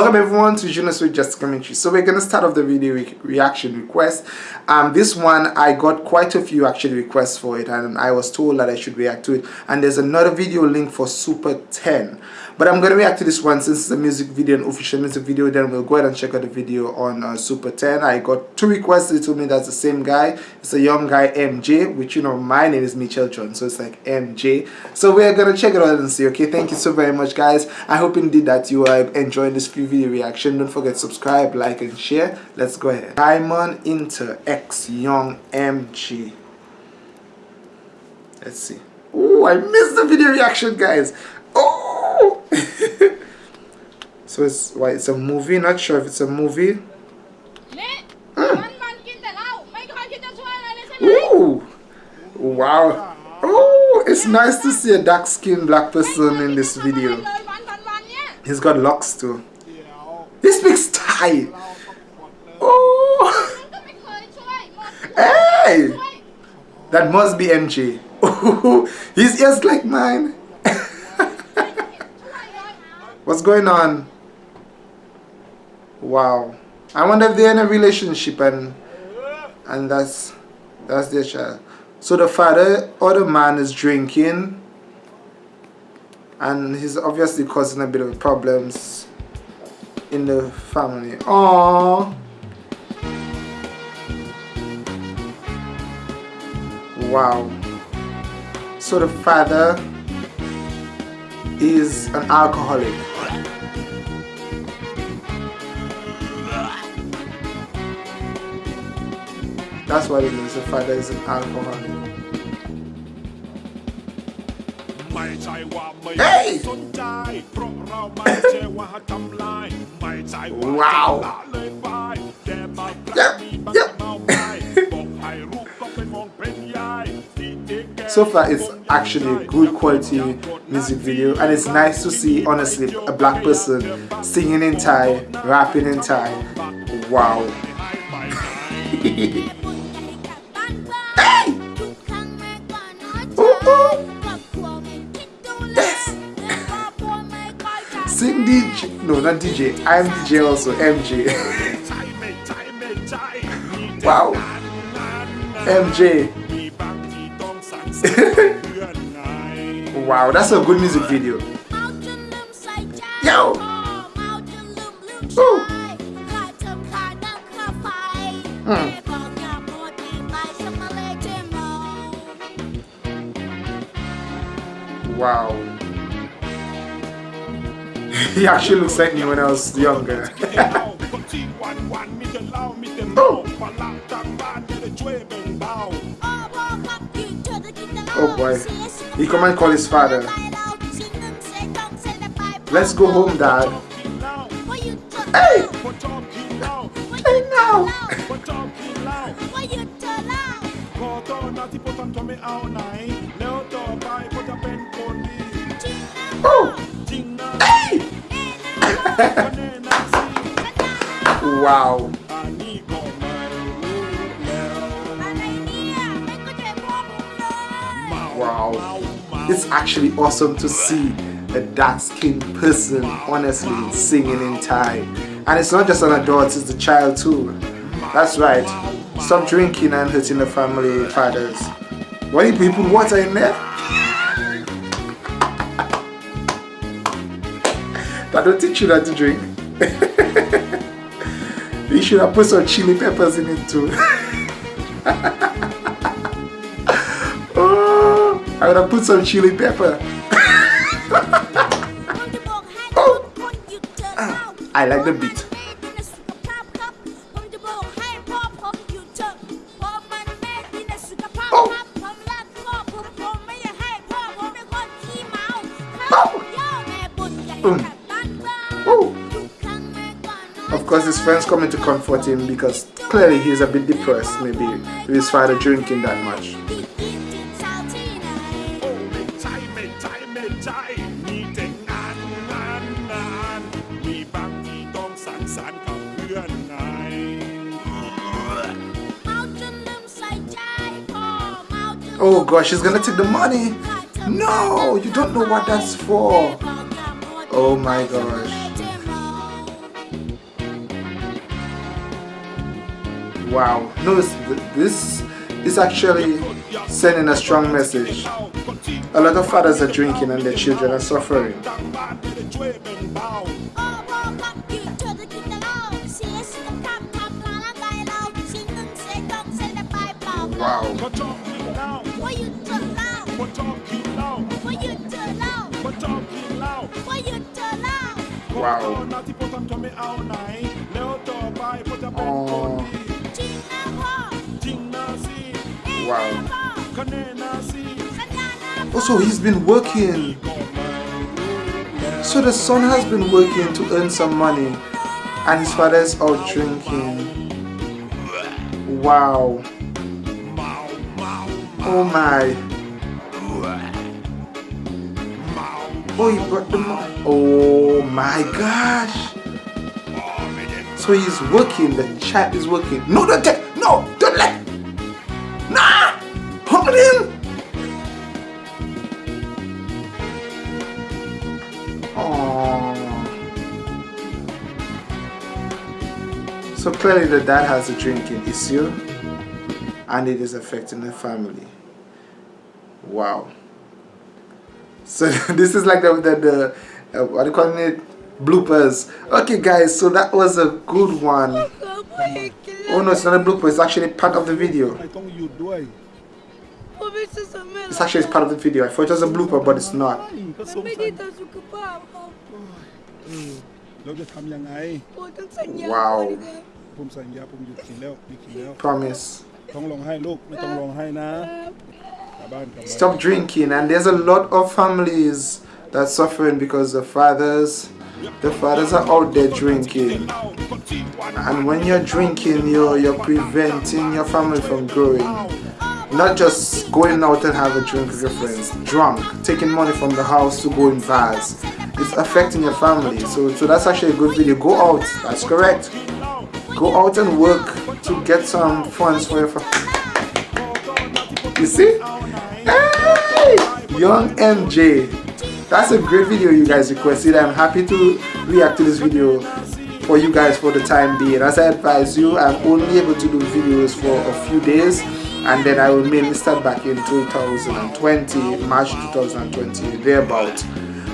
Welcome everyone to Jonas with Just Commentary. So we're gonna start off the video re reaction request. Um, this one I got quite a few actually requests for it, and I was told that I should react to it. And there's another video link for Super 10 but I'm gonna react to this one since it's a music video an official music video. Then we'll go ahead and check out the video on uh, Super 10 I got two requests. They told me that's the same guy. It's a young guy MJ which you know my name is Mitchell John so it's like MJ so we're gonna check it out and see okay? Thank you so very much guys. I hope indeed that you are enjoying this free video reaction. Don't forget subscribe like and share. Let's go ahead. Diamond Inter X Young MJ let's see. Oh I missed the video reaction guys oh so it's why it's a movie not sure if it's a movie. Mm. Ooh. wow. Oh it's nice to see a dark skinned black person in this video. he's got locks too. He speaks Thai oh hey. that must be MJ his ears like mine. What's going on? Wow. I wonder if they're in a relationship and and that's that's their child. So the father or the man is drinking and he's obviously causing a bit of problems in the family. Oh. Wow. So the father is an alcoholic. That's what it means. The father is an alcoholic. Hey! wow! Yep, yep. so far it's actually a good quality music video and it's nice to see honestly a black person singing in Thai, rapping in Thai. Wow. No, not DJ. I'm DJ also. MJ. wow. MJ. wow, that's a good music video. Yo. Ooh. Hmm. Wow. He actually looks like me when I was younger. oh. boy. He come and call his father. Let's go home, dad. Hey! Hey now! Wow. Wow. It's actually awesome to see a dark-skinned person honestly singing in Thai. And it's not just an adult, it's the child too. That's right. Stop drinking and hurting the family fathers. Why you put water in there? That don't teach you how to drink. you should have put some chili peppers in it too. oh, I would have put some chili pepper. oh. Ah, I like the beat. Of course, his friends coming to comfort him because clearly he's a bit depressed, maybe with his father drinking that much. Oh gosh, he's gonna take the money. No, you don't know what that's for. Oh my gosh. Wow. No this is actually sending a strong message. A lot of fathers are drinking and their children are suffering. Wow. Wow. Oh. Wow. Also, he's been working. So the son has been working to earn some money and his father is out drinking. Wow. Oh my. Oh, he brought the money. Oh my gosh. So he's working. The chat is working. No, don't take. No, don't let. Nah. Hold him. Oh. So clearly the dad has a drinking issue and it is affecting the family. Wow. So this is like the, the, the uh, what are you calling it? Bloopers. Okay guys, so that was a good one. Oh no, it's not a blooper, it's actually part of the video. It's actually part of the video. I thought it was a blooper, but it's not. Wow. Promise. Stop drinking and there's a lot of families that suffering because the fathers the fathers are out there drinking. And when you're drinking you're you're preventing your family from growing. Not just going out and have a drink with your friends. Drunk. Taking money from the house to go in bars. It's affecting your family. So so that's actually a good video. Go out. That's correct. Go out and work to get some funds for your family you see? Hey! Young mj that's a great video you guys requested. I'm happy to react to this video for you guys for the time being. As i advise you i'm only able to do videos for a few days and then i will mainly start back in 2020 march 2020 thereabout.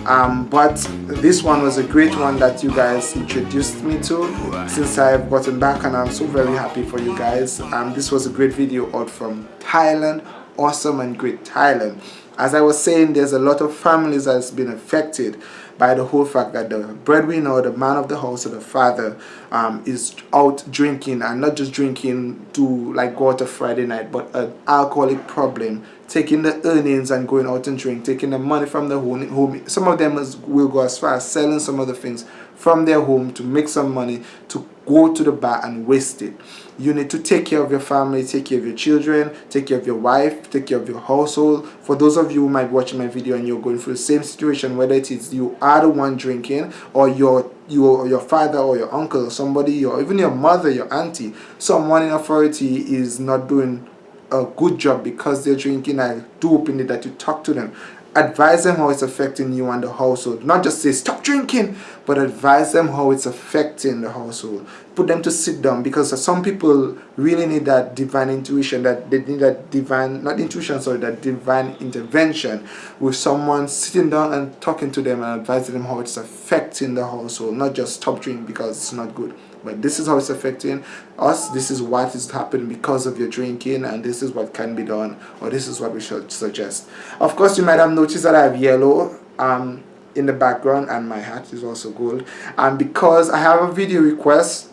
Um, but this one was a great one that you guys introduced me to since I've gotten back and I'm so very happy for you guys. Um, this was a great video out from Thailand awesome and great Thailand as I was saying there's a lot of families that's been affected by the whole fact that the breadwinner or the man of the house or the father um, is out drinking and not just drinking to like go out a Friday night but an alcoholic problem taking the earnings and going out and drink taking the money from the home, home. some of them is, will go as far as selling some of the things from their home to make some money to go to the bar and waste it. You need to take care of your family take care of your children take care of your wife take care of your household. For those of you who might be watching my video and you're going through the same situation whether it is you are the one drinking or your your your father or your uncle or somebody or even your mother your auntie someone in authority is not doing a good job because they're drinking. I do open it that you talk to them advise them how it's affecting you and the household. Not just say stop drinking but advise them how it's affecting the household. Put them to sit down because some people really need that divine intuition that they need that divine not intuition sorry that divine intervention with someone sitting down and talking to them and advising them how it's affecting the household. Not just stop drinking because it's not good but this is how it's affecting us this is what is happening because of your drinking and this is what can be done or this is what we should suggest of course you might have noticed that I have yellow um, in the background and my hat is also gold and because I have a video request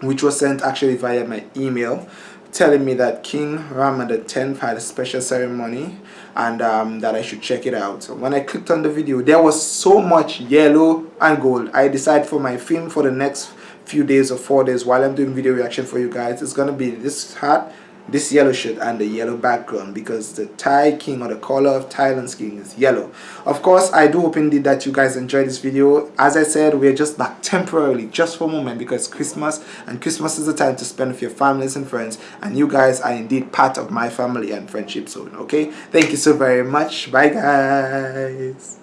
which was sent actually via my email telling me that King Rama the 10th had a special ceremony and um, that I should check it out. So when I clicked on the video, there was so much yellow and gold. I decided for my film for the next few days or four days while I'm doing video reaction for you guys it's gonna be this hat this yellow shirt and the yellow background because the Thai king or the color of Thailand's king is yellow. Of course I do hope indeed that you guys enjoy this video. As I said we're just back temporarily just for a moment because Christmas and Christmas is the time to spend with your families and friends and you guys are indeed part of my family and friendship zone okay? Thank you so very much. Bye guys